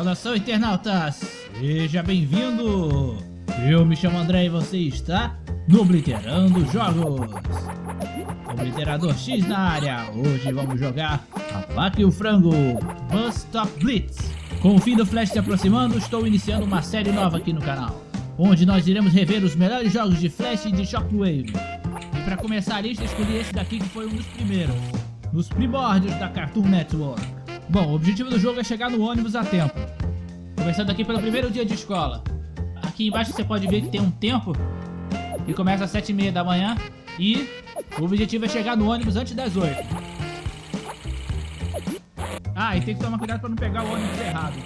Saudação internautas, seja bem-vindo! Eu me chamo André e você está no Obliterando Jogos. Obliterador X na área, hoje vamos jogar a Vaca e o Frango Bus Stop Blitz. Com o fim do Flash se aproximando, estou iniciando uma série nova aqui no canal, onde nós iremos rever os melhores jogos de Flash e de Shockwave. E para começar a lista, escolhi esse daqui que foi um dos primeiros, nos primórdios da Cartoon Network. Bom, o objetivo do jogo é chegar no ônibus a tempo. Começando aqui pelo primeiro dia de escola. Aqui embaixo você pode ver que tem um tempo que começa às 7h30 da manhã e o objetivo é chegar no ônibus antes das 8 Ah, e tem que tomar cuidado para não pegar o ônibus errado.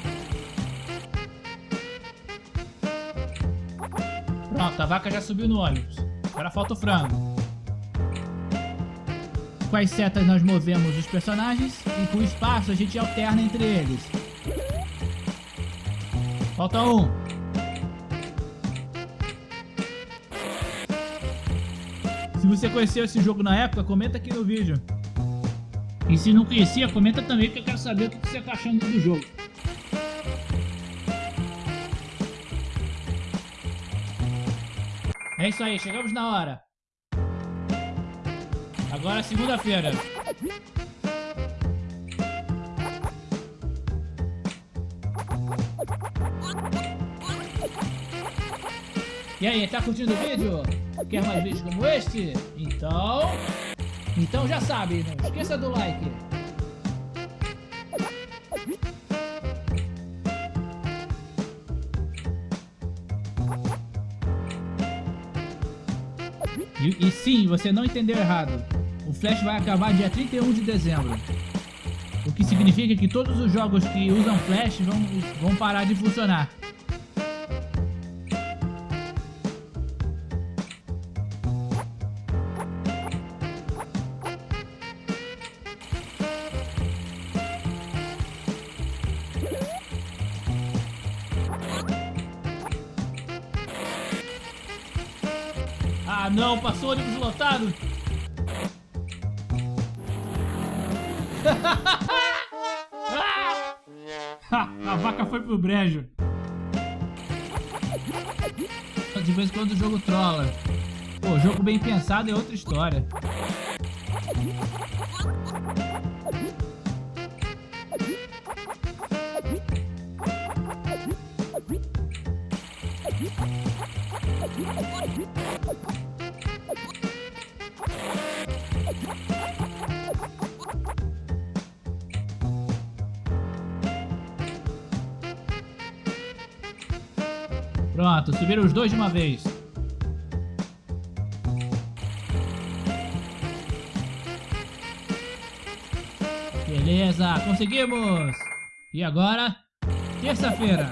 Pronto, a vaca já subiu no ônibus. Agora falta o frango. Com as setas nós movemos os personagens e com o espaço a gente alterna entre eles. Falta um. Se você conheceu esse jogo na época, comenta aqui no vídeo. E se não conhecia, comenta também que eu quero saber o que você está achando do jogo. É isso aí, chegamos na hora. Agora segunda-feira. E aí, tá curtindo o vídeo? Quer mais vídeos como este? Então... Então já sabe, não esqueça do like. E, e sim, você não entendeu errado. Flash vai acabar dia 31 de dezembro. O que significa que todos os jogos que usam Flash vão, vão parar de funcionar. Ah não, passou ônibus lotado. A vaca foi pro brejo. De vez em quando o jogo trola. Pô, jogo bem pensado é outra história. Pronto, subiram os dois de uma vez. Beleza, conseguimos! E agora, terça-feira.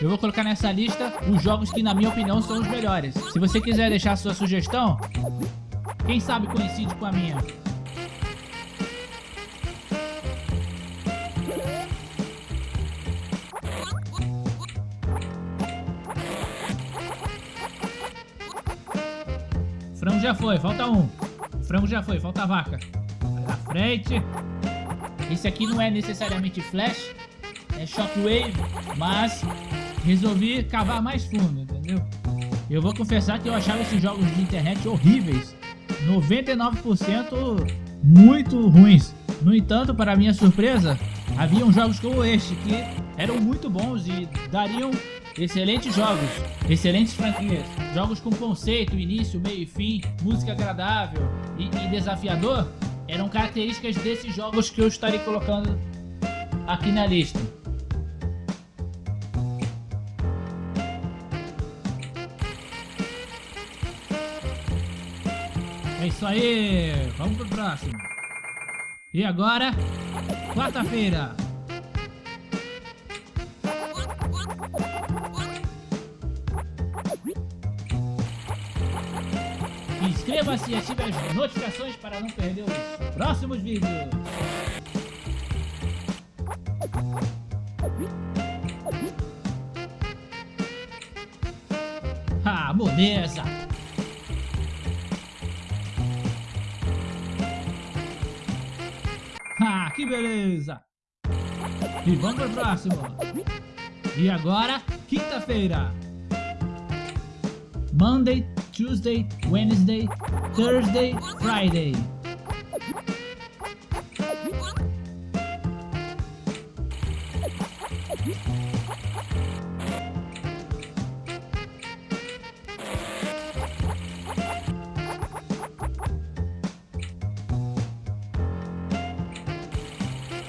Eu vou colocar nessa lista os jogos que, na minha opinião, são os melhores. Se você quiser deixar sua sugestão, quem sabe coincide com a minha. Frango já foi, falta um. O frango já foi, falta a vaca. Vai na frente. Esse aqui não é necessariamente flash, é shockwave, mas resolvi cavar mais fundo, entendeu? Eu vou confessar que eu achava esses jogos de internet horríveis. 99% muito ruins. No entanto, para minha surpresa, haviam jogos como este que eram muito bons e dariam excelentes jogos, excelentes franquias. Jogos com conceito, início, meio e fim, música agradável e, e desafiador eram características desses jogos que eu estarei colocando aqui na lista. É isso aí, vamos pro próximo. E agora, quarta-feira. Inscreva-se e ative as notificações para não perder os próximos vídeos. Ah, moleza! Ah, que beleza! E vamos pro próximo. E agora, quinta-feira. Monday, Tuesday, Wednesday, Thursday, Friday.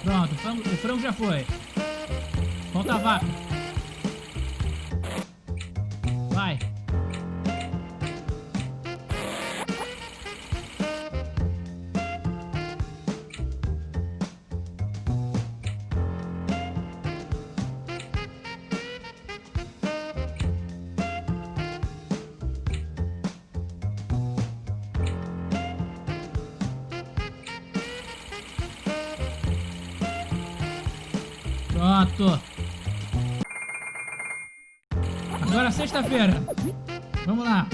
Pronto, o frango, já foi. Falta a vaca. Vai. Pronto. Agora sexta-feira. Vamos lá.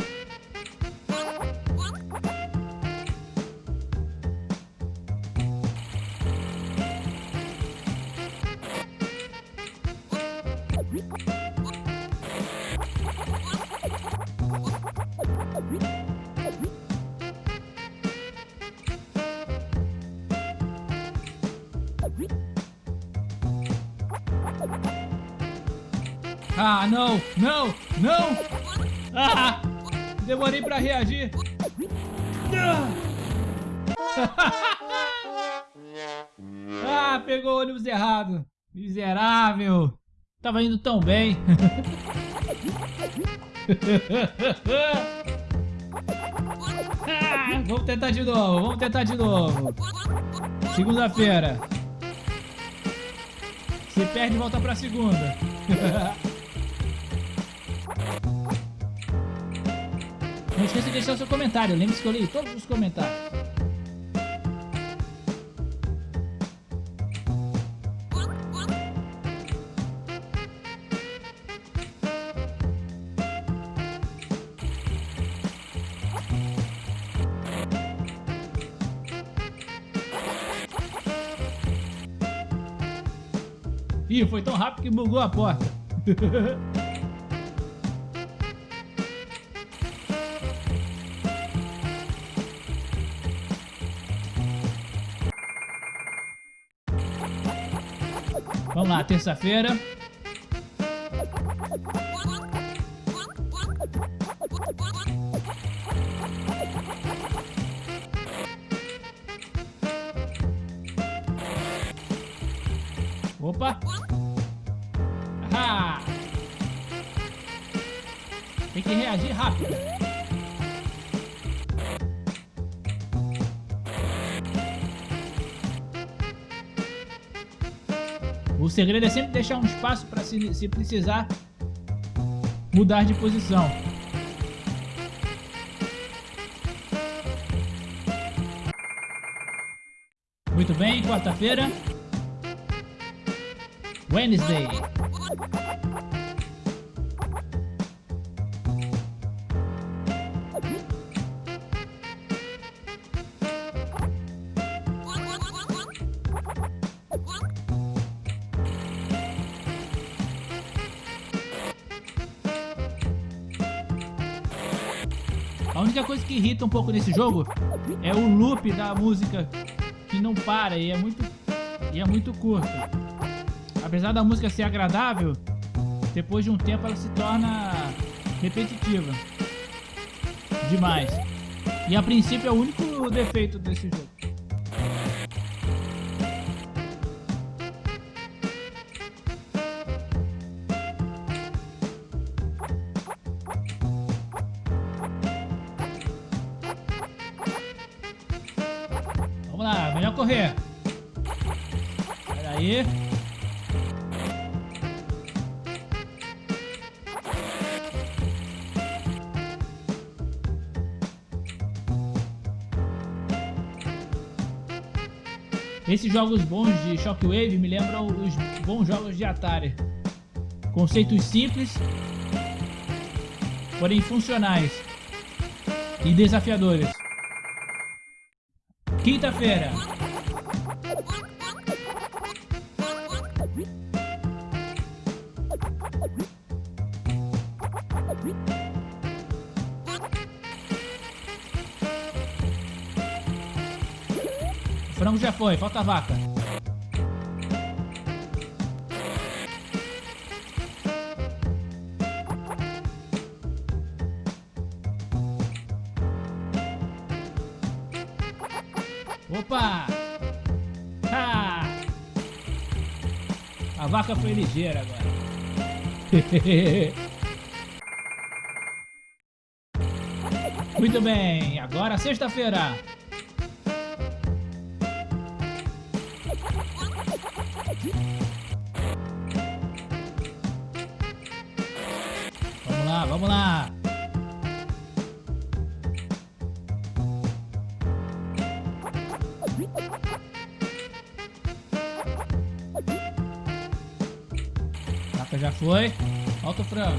Ah, não, não, não! Ah, demorei pra reagir. Ah, pegou o ônibus errado. Miserável. Tava indo tão bem. Ah, vamos tentar de novo, vamos tentar de novo. Segunda-feira. Se perde, volta pra segunda. Não esqueça de deixar seu comentário. Lembre-se que eu leio todos os comentários. Ih, foi tão rápido que bugou a porta. lá, terça-feira. Opa! Ah! Tem que reagir rápido. O segredo é sempre deixar um espaço para se, se precisar mudar de posição. Muito bem, quarta-feira. Wednesday. Única coisa que irrita um pouco nesse jogo é o loop da música que não para e é muito, e é muito curto. Apesar da música ser agradável, depois de um tempo ela se torna repetitiva. Demais. E a princípio é o único defeito desse jogo. Vamos lá, melhor correr. Aí. Esses jogos bons de Shockwave me lembram os bons jogos de Atari. Conceitos simples, porém funcionais e desafiadores. Quinta-feira. O frango já foi, falta a vaca. A vaca foi ligeira agora. Muito bem, agora sexta-feira. Vamos lá, vamos lá. Já foi. Falta o frango.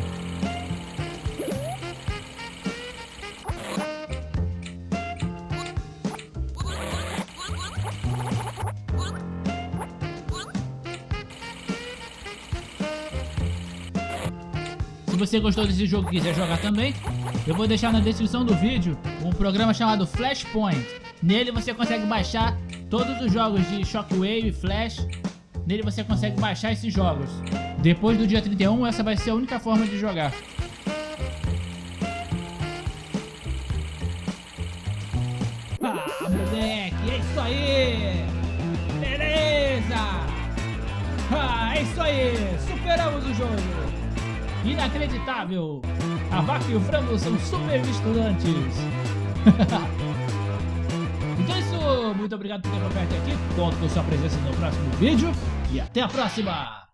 Se você gostou desse jogo e quiser jogar também, eu vou deixar na descrição do vídeo um programa chamado Flashpoint. Nele você consegue baixar todos os jogos de Shockwave, Flash. Nele você consegue baixar esses jogos. Depois do dia 31, essa vai ser a única forma de jogar. Ah, moleque, é isso aí! Beleza! Ah, é isso aí! Superamos o jogo! Inacreditável! A vaca e o frango são super estudantes! então é isso, muito obrigado por ter acompanhado aqui, conto com sua presença no próximo vídeo e até a próxima!